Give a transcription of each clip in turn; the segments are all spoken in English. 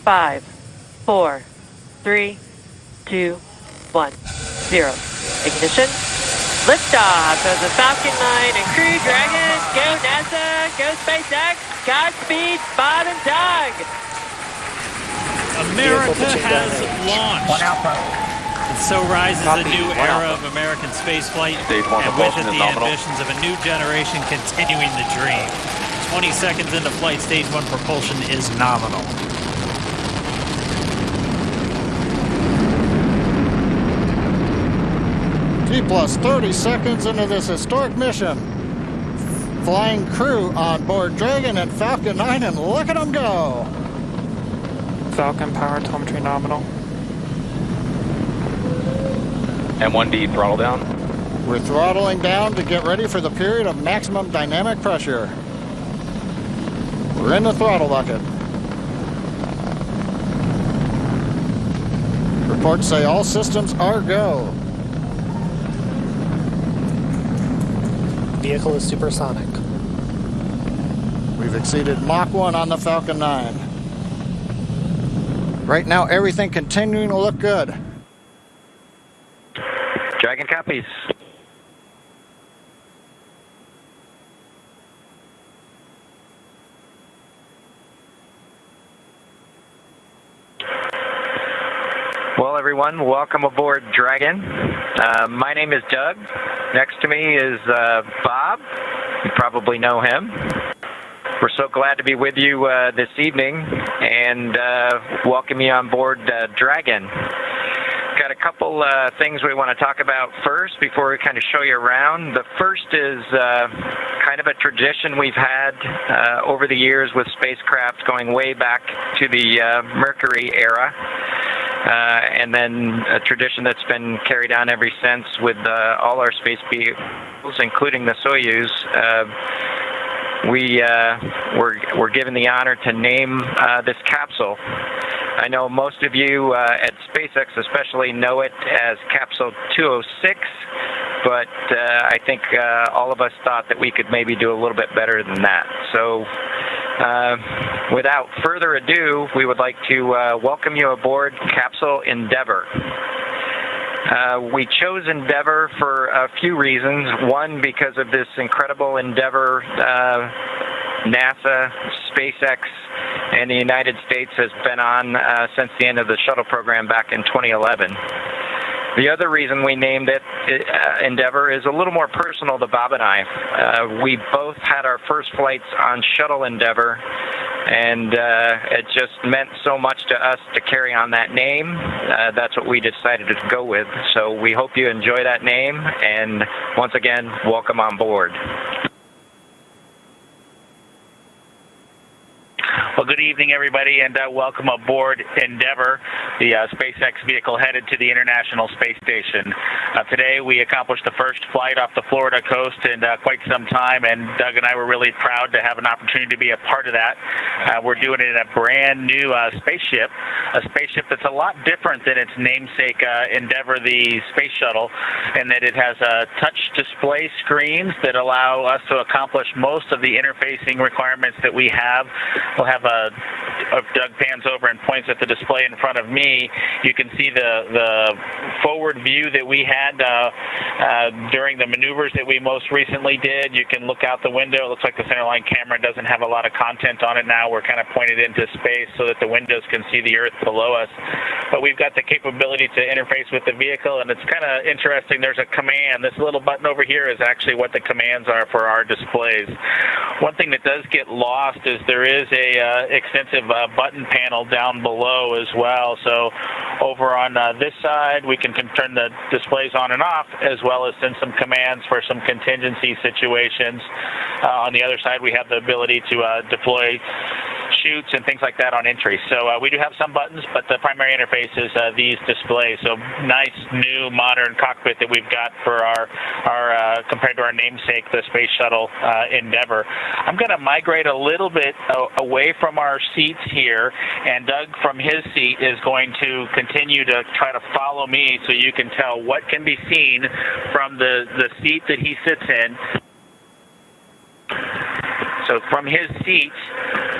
five, four, three, two, one, zero. Ignition. Liftoff of the Falcon 9 and Crew Dragon. Go NASA. Go SpaceX. Godspeed, Bob and Doug. America has launched. And so rises a new era of American spaceflight, and with it the ambitions of a new generation continuing the dream. 20 seconds into flight, stage one propulsion is nominal. T plus 30 seconds into this historic mission. Flying crew on board Dragon and Falcon 9, and look at them go. Falcon power telemetry nominal. M1D throttle down. We're throttling down to get ready for the period of maximum dynamic pressure. We're in the throttle bucket. Reports say all systems are go. Vehicle is supersonic. We've exceeded Mach 1 on the Falcon 9. Right now, everything continuing to look good. Dragon copies. Well, everyone, welcome aboard Dragon. Uh, my name is Doug. Next to me is uh, Bob. You probably know him. We're so glad to be with you uh, this evening and uh, welcome you on board uh, Dragon. Got a couple uh, things we want to talk about first before we kind of show you around. The first is uh, kind of a tradition we've had over the years with spacecraft going way back to the Mercury era. Uh, and then a tradition that's been carried on ever since with uh, all our space vehicles, including the Soyuz. Uh, we uh, were, were given the honor to name uh, this capsule. I know most of you uh, at SpaceX especially know it as Capsule 206, but I think all of us thought that we could maybe do a little bit better than that. So without further ado, we would like to uh, welcome you aboard Capsule Endeavour. Uh, we chose Endeavour for a few reasons. One, because of this incredible Endeavour uh, NASA, SpaceX, and the United States has been on uh, since the end of the shuttle program back in 2011. The other reason we named it uh, Endeavour is a little more personal to Bob and I. Uh, we both had our first flights on Shuttle Endeavour, and uh, it just meant so much to us to carry on that name. Uh, that's what we decided to go with. So we hope you enjoy that name, and once again, welcome on board. Well, good evening, everybody, and uh, welcome aboard Endeavour, the uh, SpaceX vehicle headed to the International Space Station. Uh, today, we accomplished the first flight off the Florida coast in uh, quite some time, and Doug and I were really proud to have an opportunity to be a part of that. Uh, we're doing it in a brand new uh, spaceship, a spaceship that's a lot different than its namesake Endeavour, the space shuttle, in that it has touch display screens that allow us to accomplish most of the interfacing requirements that we have. We'll have uh, if Doug pans over points at the display in front of me, you can see the the forward view that we had uh, uh, during the maneuvers that we most recently did. You can look out the window. It looks like the centerline camera doesn't have a lot of content on it now. We're kind of pointed into space so that the windows can see the Earth below us. But we've got the capability to interface with the vehicle, and it's kind of interesting. There's a command. This little button over here is actually what the commands are for our displays. One thing that does get lost is there is a uh, extensive uh, button panel down below as well. So over on uh, this side, we can turn the displays on and off, as well as send some commands for some contingency situations. Uh, on the other side, we have the ability to uh, deploy chutes and things like that on entry. So uh, we do have some buttons, but the primary interface is uh, these displays. So nice, new, modern cockpit that we've got for our, our uh, compared to our namesake, the Space Shuttle uh, Endeavour. I'm going to migrate a little bit away from our seats here, and Doug from his seat is going to continue to try to follow me so you can tell what can be seen from the, the seat that he sits in so from his seat,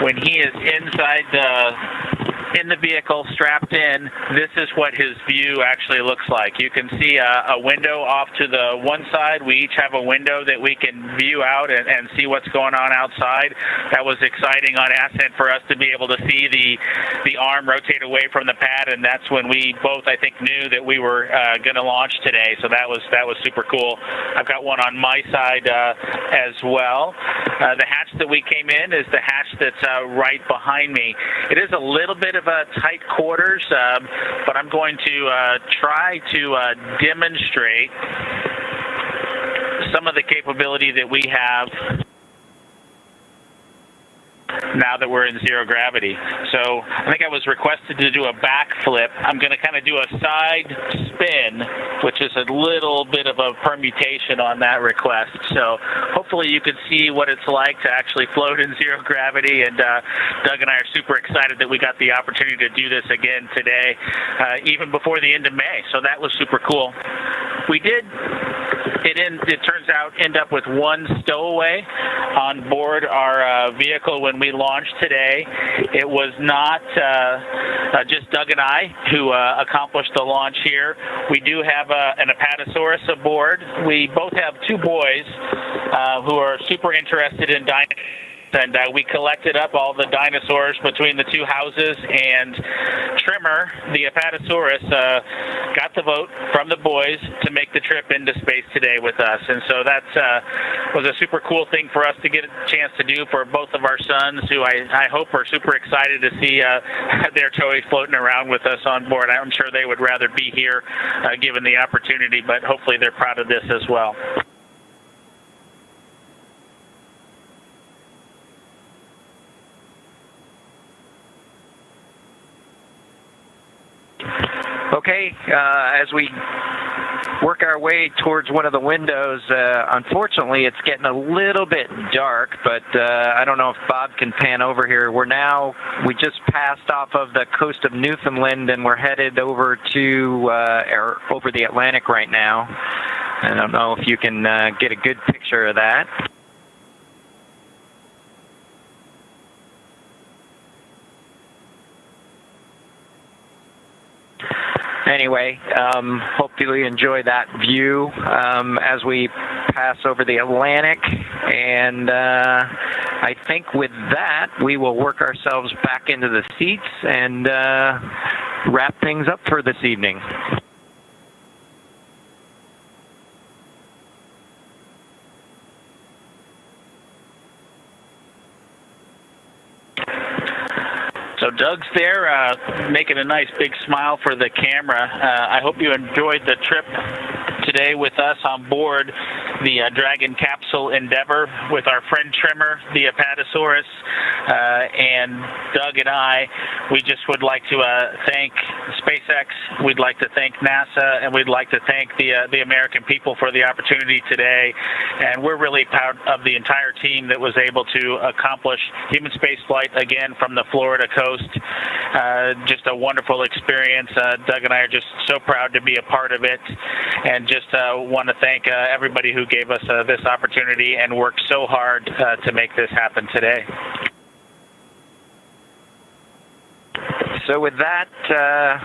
when he is inside the in the vehicle, strapped in, this is what his view actually looks like. You can see a, a window off to the one side. We each have a window that we can view out and, and see what's going on outside. That was exciting on ascent for us to be able to see the the arm rotate away from the pad, and that's when we both, I think, knew that we were uh, going to launch today. So that was that was super cool. I've got one on my side uh, as well. Uh, the hatch that we came in is the hatch that's uh, right behind me. It is a little bit of a tight quarters, um, but I'm going to uh, try to uh, demonstrate some of the capability that we have now that we're in zero gravity. So I think I was requested to do a backflip. I'm going to kind of do a side spin, which is a little bit of a permutation on that request. So hopefully you can see what it's like to actually float in zero gravity. And uh, Doug and I are super excited that we got the opportunity to do this again today, uh, even before the end of May. So that was super cool. We did it in, it turns out end up with one stowaway on board our uh, vehicle when we launched today. It was not uh, uh, just Doug and I who uh, accomplished the launch here. We do have a, an Apatosaurus aboard. We both have two boys uh, who are super interested in dinosaurs and uh, we collected up all the dinosaurs between the two houses. And Tremor, the Apatosaurus, uh, got the vote from the boys to make the trip into space today with us. And so that uh, was a super cool thing for us to get a chance to do for both of our sons, who I, I hope are super excited to see uh, their toys floating around with us on board. I'm sure they would rather be here uh, given the opportunity, but hopefully they're proud of this as well. Uh, as we work our way towards one of the windows, uh, unfortunately, it's getting a little bit dark, but uh, I don't know if Bob can pan over here. We're now, we just passed off of the coast of Newfoundland and we're headed over to, uh, or over the Atlantic right now. I don't know if you can uh, get a good picture of that. Anyway, um, hopefully you enjoy that view um, as we pass over the Atlantic. And uh, I think with that, we will work ourselves back into the seats and uh, wrap things up for this evening. Doug's there, uh, making a nice big smile for the camera. Uh, I hope you enjoyed the trip today with us on board the uh, Dragon capsule Endeavour with our friend Tremor, the Apatosaurus, uh, and Doug and I. We just would like to uh, thank SpaceX. We'd like to thank NASA, and we'd like to thank the uh, the American people for the opportunity today. And we're really proud of the entire team that was able to accomplish human spaceflight again from the Florida coast. Uh, just a wonderful experience. Uh, Doug and I are just so proud to be a part of it, and just want to thank everybody who gave us uh, this opportunity and worked so hard uh, to make this happen today. So with that, uh,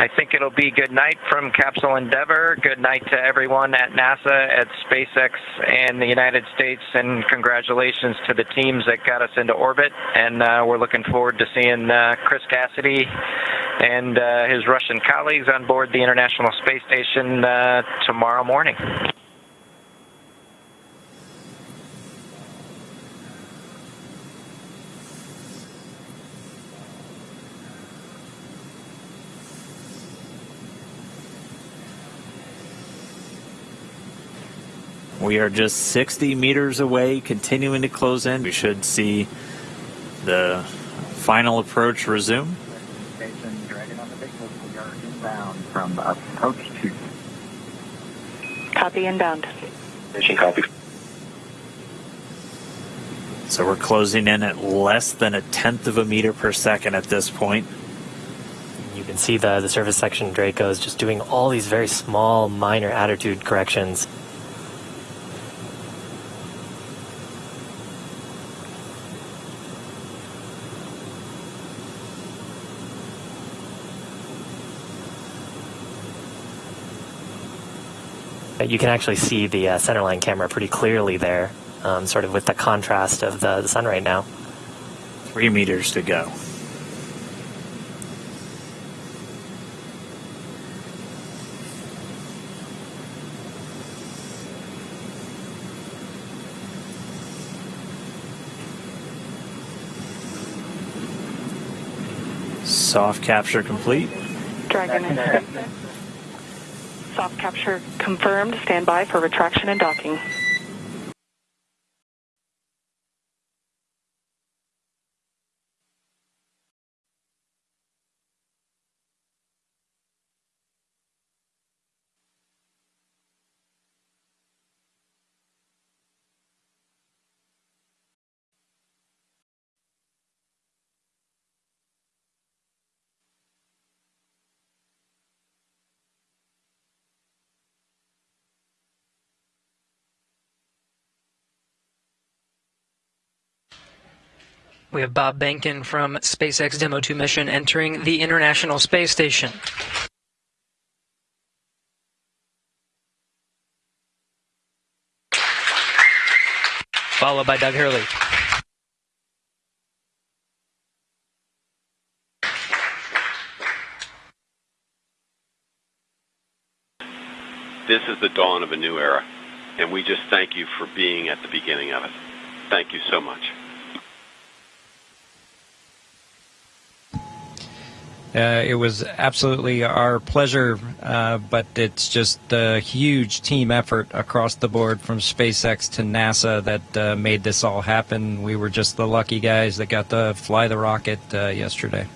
I think it'll be good night from Capsule Endeavour. Good night to everyone at NASA, at SpaceX, and the United States, and congratulations to the teams that got us into orbit. And uh, we're looking forward to seeing uh, Chris Cassidy and uh, his Russian colleagues on board the International Space Station uh, tomorrow morning. We are just 60 meters away, continuing to close in. We should see the final approach resume. Station Dragon on the Big We are inbound from approach two. Copy inbound. Station copy. So we're closing in at less than a tenth of a meter per second at this point. You can see the, the surface section Draco is just doing all these very small, minor attitude corrections You can actually see the uh, centerline camera pretty clearly there, um, sort of with the contrast of the, the sun right now. Three meters to go. Soft capture complete. Dragon Soft capture confirmed. Stand by for retraction and docking. We have Bob Behnken from SpaceX Demo 2 mission entering the International Space Station. Followed by Doug Hurley. This is the dawn of a new era, and we just thank you for being at the beginning of it. Thank you so much. Uh, it was absolutely our pleasure, uh, but it's just a huge team effort across the board from SpaceX to NASA that uh, made this all happen. We were just the lucky guys that got to fly the rocket uh, yesterday.